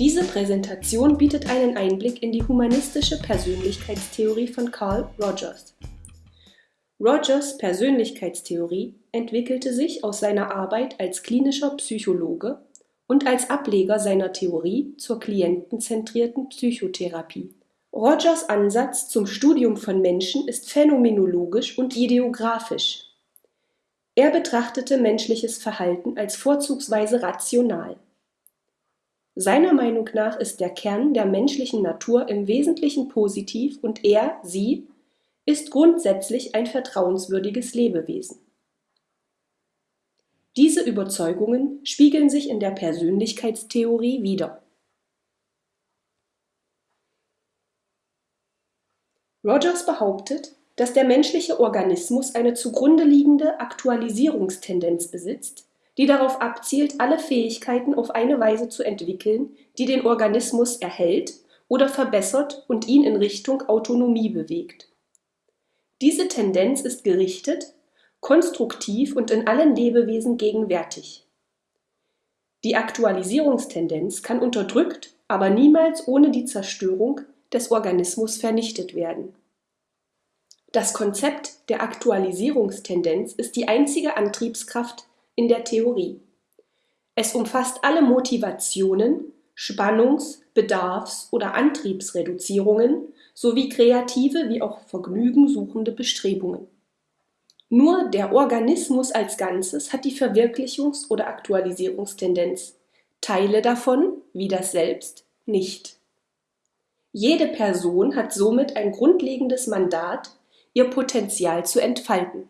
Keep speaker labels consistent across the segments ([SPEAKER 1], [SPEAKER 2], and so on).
[SPEAKER 1] Diese Präsentation bietet einen Einblick in die humanistische Persönlichkeitstheorie von Carl Rogers. Rogers Persönlichkeitstheorie entwickelte sich aus seiner Arbeit als klinischer Psychologe und als Ableger seiner Theorie zur klientenzentrierten Psychotherapie. Rogers Ansatz zum Studium von Menschen ist phänomenologisch und ideographisch. Er betrachtete menschliches Verhalten als vorzugsweise rational. Seiner Meinung nach ist der Kern der menschlichen Natur im Wesentlichen positiv und er, sie, ist grundsätzlich ein vertrauenswürdiges Lebewesen. Diese Überzeugungen spiegeln sich in der Persönlichkeitstheorie wider. Rogers behauptet, dass der menschliche Organismus eine zugrunde liegende Aktualisierungstendenz besitzt, die darauf abzielt, alle Fähigkeiten auf eine Weise zu entwickeln, die den Organismus erhält oder verbessert und ihn in Richtung Autonomie bewegt. Diese Tendenz ist gerichtet, konstruktiv und in allen Lebewesen gegenwärtig. Die Aktualisierungstendenz kann unterdrückt, aber niemals ohne die Zerstörung des Organismus vernichtet werden. Das Konzept der Aktualisierungstendenz ist die einzige Antriebskraft in der Theorie. Es umfasst alle Motivationen, Spannungs-, Bedarfs- oder Antriebsreduzierungen sowie kreative wie auch vergnügensuchende Bestrebungen. Nur der Organismus als Ganzes hat die Verwirklichungs- oder Aktualisierungstendenz, Teile davon, wie das Selbst, nicht. Jede Person hat somit ein grundlegendes Mandat, ihr Potenzial zu entfalten.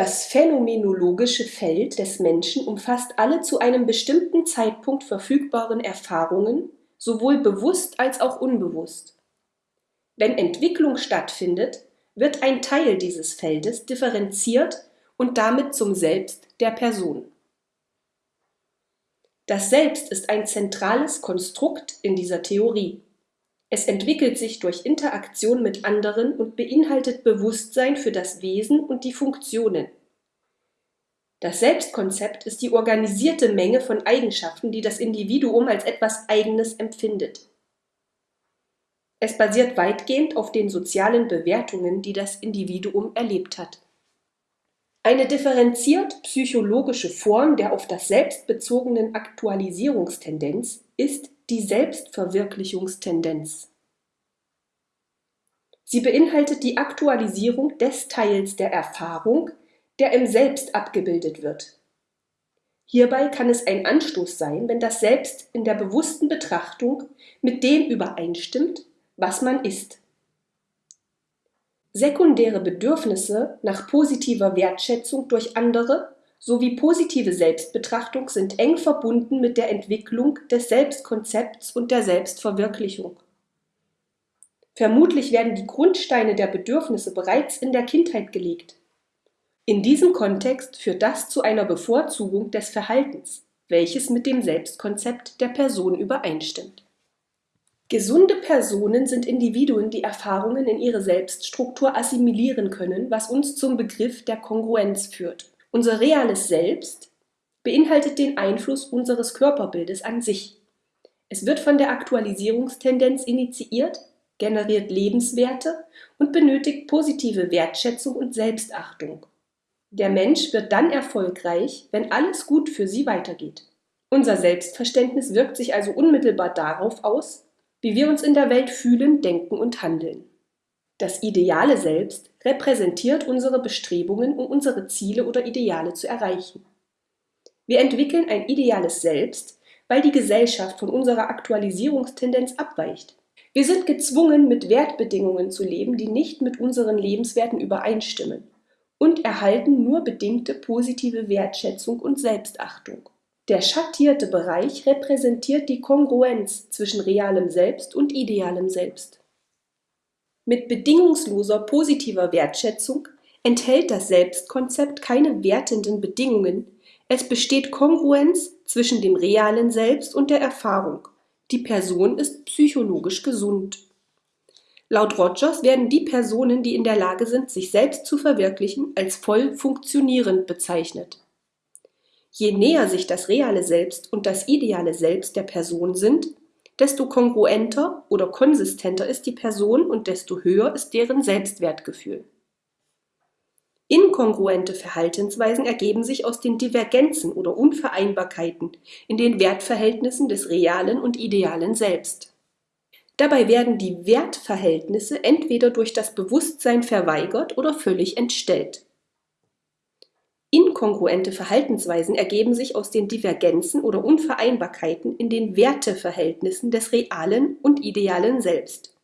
[SPEAKER 1] Das phänomenologische Feld des Menschen umfasst alle zu einem bestimmten Zeitpunkt verfügbaren Erfahrungen, sowohl bewusst als auch unbewusst. Wenn Entwicklung stattfindet, wird ein Teil dieses Feldes differenziert und damit zum Selbst der Person. Das Selbst ist ein zentrales Konstrukt in dieser Theorie. Es entwickelt sich durch Interaktion mit anderen und beinhaltet Bewusstsein für das Wesen und die Funktionen. Das Selbstkonzept ist die organisierte Menge von Eigenschaften, die das Individuum als etwas Eigenes empfindet. Es basiert weitgehend auf den sozialen Bewertungen, die das Individuum erlebt hat. Eine differenziert psychologische Form der auf das Selbst bezogenen Aktualisierungstendenz ist die Selbstverwirklichungstendenz. Sie beinhaltet die Aktualisierung des Teils der Erfahrung, der im Selbst abgebildet wird. Hierbei kann es ein Anstoß sein, wenn das Selbst in der bewussten Betrachtung mit dem übereinstimmt, was man ist. Sekundäre Bedürfnisse nach positiver Wertschätzung durch andere sowie positive Selbstbetrachtung sind eng verbunden mit der Entwicklung des Selbstkonzepts und der Selbstverwirklichung. Vermutlich werden die Grundsteine der Bedürfnisse bereits in der Kindheit gelegt. In diesem Kontext führt das zu einer Bevorzugung des Verhaltens, welches mit dem Selbstkonzept der Person übereinstimmt. Gesunde Personen sind Individuen, die Erfahrungen in ihre Selbststruktur assimilieren können, was uns zum Begriff der Kongruenz führt. Unser reales Selbst beinhaltet den Einfluss unseres Körperbildes an sich. Es wird von der Aktualisierungstendenz initiiert, generiert Lebenswerte und benötigt positive Wertschätzung und Selbstachtung. Der Mensch wird dann erfolgreich, wenn alles gut für sie weitergeht. Unser Selbstverständnis wirkt sich also unmittelbar darauf aus, wie wir uns in der Welt fühlen, denken und handeln. Das ideale Selbst repräsentiert unsere Bestrebungen, um unsere Ziele oder Ideale zu erreichen. Wir entwickeln ein ideales Selbst, weil die Gesellschaft von unserer Aktualisierungstendenz abweicht. Wir sind gezwungen, mit Wertbedingungen zu leben, die nicht mit unseren Lebenswerten übereinstimmen und erhalten nur bedingte positive Wertschätzung und Selbstachtung. Der schattierte Bereich repräsentiert die Kongruenz zwischen realem Selbst und idealem Selbst. Mit bedingungsloser positiver Wertschätzung enthält das Selbstkonzept keine wertenden Bedingungen, es besteht Kongruenz zwischen dem realen Selbst und der Erfahrung. Die Person ist psychologisch gesund. Laut Rogers werden die Personen, die in der Lage sind, sich selbst zu verwirklichen, als voll funktionierend bezeichnet. Je näher sich das reale Selbst und das ideale Selbst der Person sind, desto kongruenter oder konsistenter ist die Person und desto höher ist deren Selbstwertgefühl. Inkongruente Verhaltensweisen ergeben sich aus den Divergenzen oder Unvereinbarkeiten in den Wertverhältnissen des realen und idealen Selbst. Dabei werden die Wertverhältnisse entweder durch das Bewusstsein verweigert oder völlig entstellt. Inkongruente Verhaltensweisen ergeben sich aus den Divergenzen oder Unvereinbarkeiten in den Werteverhältnissen des realen und idealen Selbst.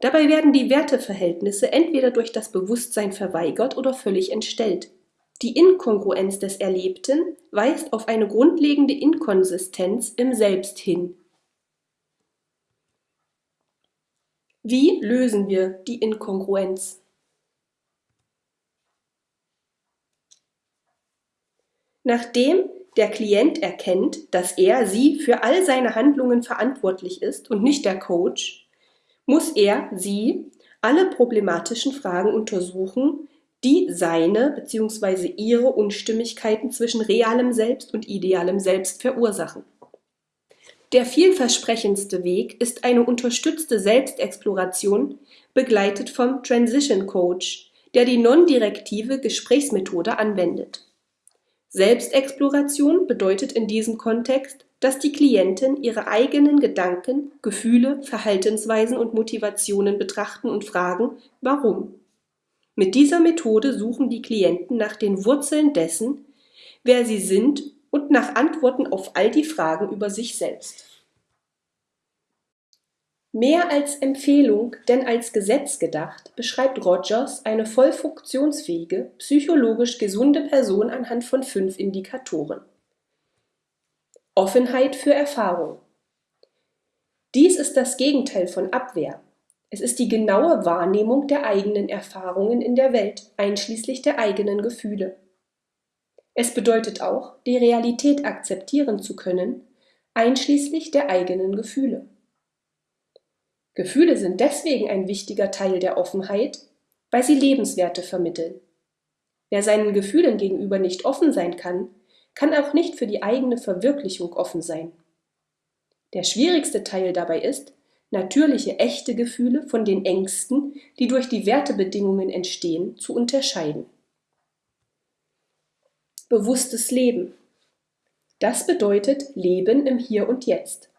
[SPEAKER 1] Dabei werden die Werteverhältnisse entweder durch das Bewusstsein verweigert oder völlig entstellt. Die Inkongruenz des Erlebten weist auf eine grundlegende Inkonsistenz im Selbst hin. Wie lösen wir die Inkongruenz? Nachdem der Klient erkennt, dass er sie für all seine Handlungen verantwortlich ist und nicht der Coach, muss er sie alle problematischen Fragen untersuchen, die seine bzw. ihre Unstimmigkeiten zwischen realem Selbst und idealem Selbst verursachen. Der vielversprechendste Weg ist eine unterstützte Selbstexploration, begleitet vom Transition Coach, der die non-direktive Gesprächsmethode anwendet. Selbstexploration bedeutet in diesem Kontext, dass die Klientin ihre eigenen Gedanken, Gefühle, Verhaltensweisen und Motivationen betrachten und fragen, warum. Mit dieser Methode suchen die Klienten nach den Wurzeln dessen, wer sie sind und nach Antworten auf all die Fragen über sich selbst. Mehr als Empfehlung denn als Gesetz gedacht, beschreibt Rogers eine voll funktionsfähige, psychologisch gesunde Person anhand von fünf Indikatoren. Offenheit für Erfahrung. Dies ist das Gegenteil von Abwehr. Es ist die genaue Wahrnehmung der eigenen Erfahrungen in der Welt, einschließlich der eigenen Gefühle. Es bedeutet auch, die Realität akzeptieren zu können, einschließlich der eigenen Gefühle. Gefühle sind deswegen ein wichtiger Teil der Offenheit, weil sie Lebenswerte vermitteln. Wer seinen Gefühlen gegenüber nicht offen sein kann, kann auch nicht für die eigene Verwirklichung offen sein. Der schwierigste Teil dabei ist, natürliche, echte Gefühle von den Ängsten, die durch die Wertebedingungen entstehen, zu unterscheiden. Bewusstes Leben. Das bedeutet Leben im Hier und Jetzt.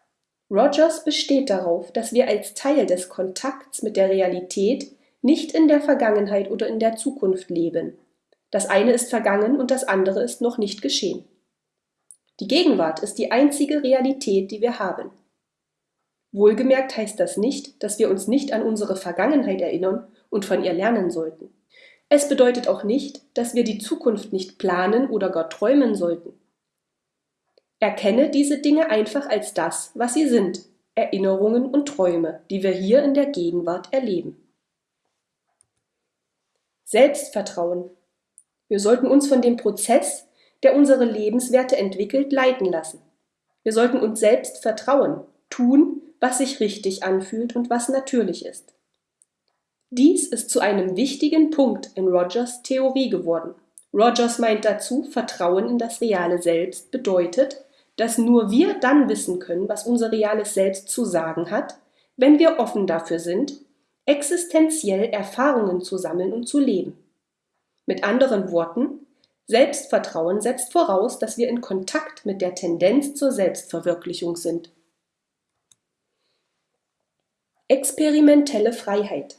[SPEAKER 1] Rogers besteht darauf, dass wir als Teil des Kontakts mit der Realität nicht in der Vergangenheit oder in der Zukunft leben. Das eine ist vergangen und das andere ist noch nicht geschehen. Die Gegenwart ist die einzige Realität, die wir haben. Wohlgemerkt heißt das nicht, dass wir uns nicht an unsere Vergangenheit erinnern und von ihr lernen sollten. Es bedeutet auch nicht, dass wir die Zukunft nicht planen oder gar träumen sollten. Erkenne diese Dinge einfach als das, was sie sind, Erinnerungen und Träume, die wir hier in der Gegenwart erleben. Selbstvertrauen. Wir sollten uns von dem Prozess, der unsere Lebenswerte entwickelt, leiten lassen. Wir sollten uns selbst vertrauen, tun, was sich richtig anfühlt und was natürlich ist. Dies ist zu einem wichtigen Punkt in Rogers Theorie geworden. Rogers meint dazu, Vertrauen in das reale Selbst bedeutet, dass nur wir dann wissen können, was unser reales Selbst zu sagen hat, wenn wir offen dafür sind, existenziell Erfahrungen zu sammeln und zu leben. Mit anderen Worten, Selbstvertrauen setzt voraus, dass wir in Kontakt mit der Tendenz zur Selbstverwirklichung sind. Experimentelle Freiheit.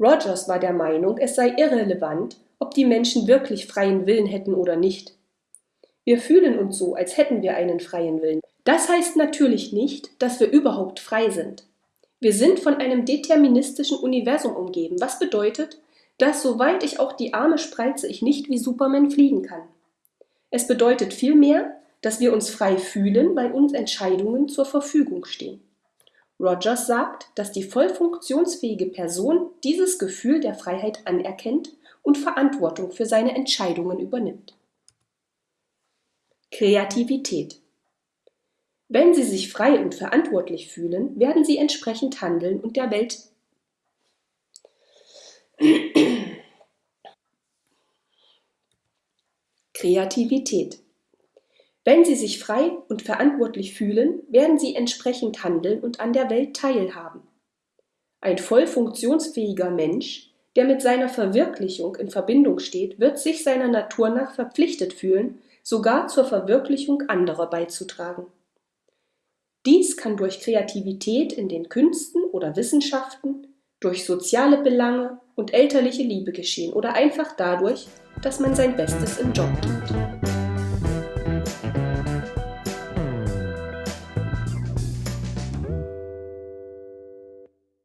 [SPEAKER 1] Rogers war der Meinung, es sei irrelevant, ob die Menschen wirklich freien Willen hätten oder nicht. Wir fühlen uns so, als hätten wir einen freien Willen. Das heißt natürlich nicht, dass wir überhaupt frei sind. Wir sind von einem deterministischen Universum umgeben, was bedeutet, dass soweit ich auch die Arme spreize, ich nicht wie Superman fliegen kann. Es bedeutet vielmehr, dass wir uns frei fühlen, weil uns Entscheidungen zur Verfügung stehen. Rogers sagt, dass die voll funktionsfähige Person dieses Gefühl der Freiheit anerkennt und Verantwortung für seine Entscheidungen übernimmt. Kreativität. Wenn Sie sich frei und verantwortlich fühlen, werden Sie entsprechend handeln und der Welt Kreativität. Wenn sie sich frei und verantwortlich fühlen, werden sie entsprechend handeln und an der Welt teilhaben. Ein voll funktionsfähiger Mensch, der mit seiner Verwirklichung in Verbindung steht, wird sich seiner Natur nach verpflichtet fühlen, sogar zur Verwirklichung anderer beizutragen. Dies kann durch Kreativität in den Künsten oder Wissenschaften, durch soziale Belange und elterliche Liebe geschehen oder einfach dadurch, dass man sein Bestes im Job gibt.